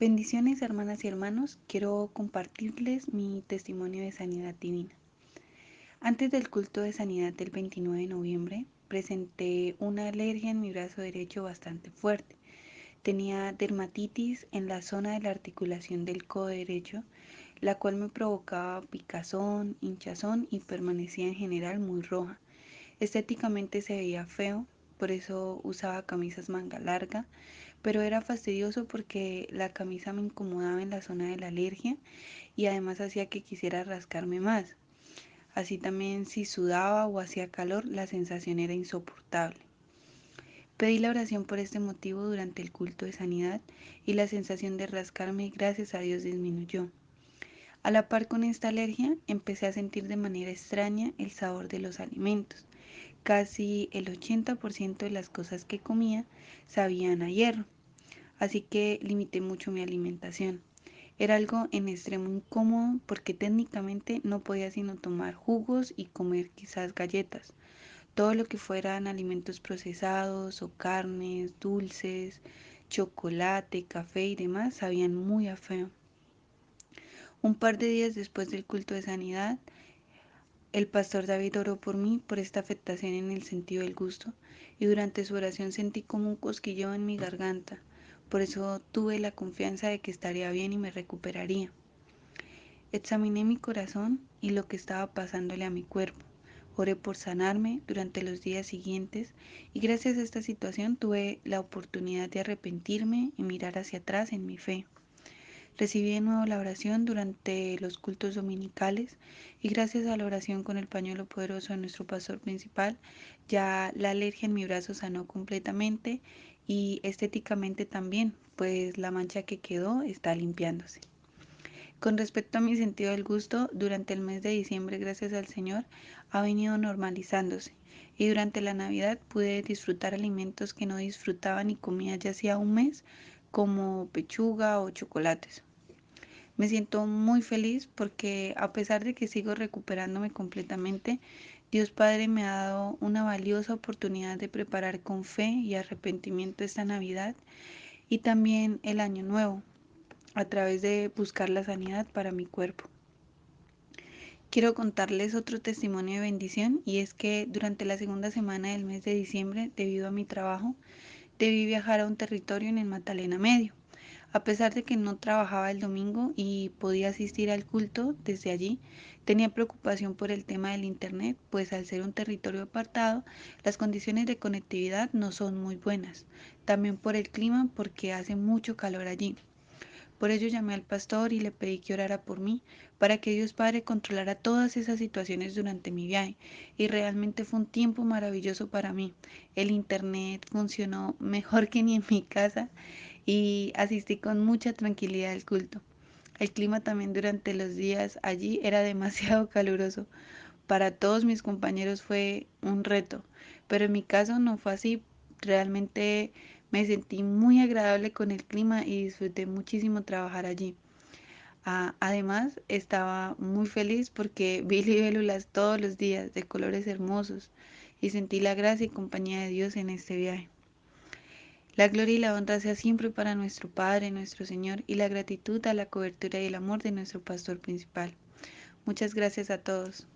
Bendiciones hermanas y hermanos, quiero compartirles mi testimonio de sanidad divina. Antes del culto de sanidad del 29 de noviembre, presenté una alergia en mi brazo derecho bastante fuerte. Tenía dermatitis en la zona de la articulación del codo derecho, la cual me provocaba picazón, hinchazón y permanecía en general muy roja. Estéticamente se veía feo, por eso usaba camisas manga larga, pero era fastidioso porque la camisa me incomodaba en la zona de la alergia y además hacía que quisiera rascarme más. Así también si sudaba o hacía calor, la sensación era insoportable. Pedí la oración por este motivo durante el culto de sanidad y la sensación de rascarme, gracias a Dios, disminuyó. A la par con esta alergia, empecé a sentir de manera extraña el sabor de los alimentos. Casi el 80% de las cosas que comía sabían a hierro, así que limité mucho mi alimentación. Era algo en extremo incómodo porque técnicamente no podía sino tomar jugos y comer quizás galletas. Todo lo que fueran alimentos procesados o carnes, dulces, chocolate, café y demás sabían muy a feo. Un par de días después del culto de sanidad, el pastor David oró por mí por esta afectación en el sentido del gusto y durante su oración sentí como un cosquilleo en mi garganta. Por eso tuve la confianza de que estaría bien y me recuperaría. Examiné mi corazón y lo que estaba pasándole a mi cuerpo. Oré por sanarme durante los días siguientes y gracias a esta situación tuve la oportunidad de arrepentirme y mirar hacia atrás en mi fe. Recibí de nuevo la oración durante los cultos dominicales y gracias a la oración con el pañuelo poderoso de nuestro pastor principal, ya la alergia en mi brazo sanó completamente y estéticamente también, pues la mancha que quedó está limpiándose. Con respecto a mi sentido del gusto, durante el mes de diciembre, gracias al Señor, ha venido normalizándose y durante la Navidad pude disfrutar alimentos que no disfrutaba ni comía ya hacía un mes, como pechuga o chocolates. Me siento muy feliz porque a pesar de que sigo recuperándome completamente, Dios Padre me ha dado una valiosa oportunidad de preparar con fe y arrepentimiento esta Navidad y también el Año Nuevo a través de buscar la sanidad para mi cuerpo. Quiero contarles otro testimonio de bendición y es que durante la segunda semana del mes de diciembre, debido a mi trabajo, debí viajar a un territorio en el Magdalena Medio. A pesar de que no trabajaba el domingo y podía asistir al culto desde allí, tenía preocupación por el tema del Internet, pues al ser un territorio apartado, las condiciones de conectividad no son muy buenas. También por el clima, porque hace mucho calor allí. Por ello llamé al pastor y le pedí que orara por mí, para que Dios Padre controlara todas esas situaciones durante mi viaje. Y realmente fue un tiempo maravilloso para mí. El internet funcionó mejor que ni en mi casa y asistí con mucha tranquilidad al culto. El clima también durante los días allí era demasiado caluroso. Para todos mis compañeros fue un reto, pero en mi caso no fue así. Realmente me sentí muy agradable con el clima y disfruté muchísimo trabajar allí. Además, estaba muy feliz porque vi libélulas todos los días de colores hermosos y sentí la gracia y compañía de Dios en este viaje. La gloria y la honra sea siempre para nuestro Padre, nuestro Señor, y la gratitud a la cobertura y el amor de nuestro pastor principal. Muchas gracias a todos.